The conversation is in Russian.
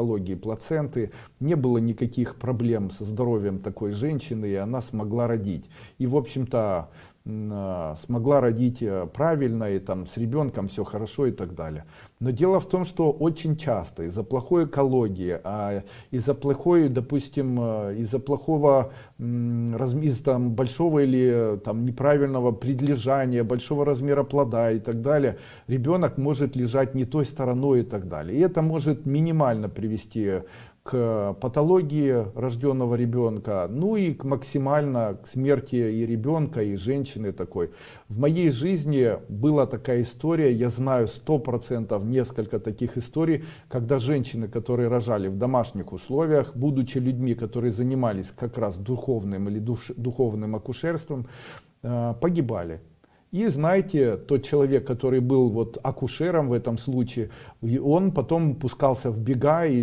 патологии плаценты, не было никаких проблем со здоровьем такой женщины, и она смогла родить. И, в общем-то, смогла родить э, правильно, и там с ребенком все хорошо и так далее. Но дело в том, что очень часто из-за плохой экологии, а из-за плохой, допустим, э, из-за плохого, из там большого или там неправильного предлежания, большого размера плода и так далее, ребенок может лежать не той стороной и так далее. И это может минимально привести к патологии рожденного ребенка, ну и к максимально к смерти и ребенка, и женщины такой. В моей жизни была такая история, я знаю сто процентов несколько таких историй, когда женщины, которые рожали в домашних условиях, будучи людьми, которые занимались как раз духовным или душ, духовным акушерством, э, погибали. И знаете, тот человек, который был вот акушером в этом случае, он потом пускался в бега и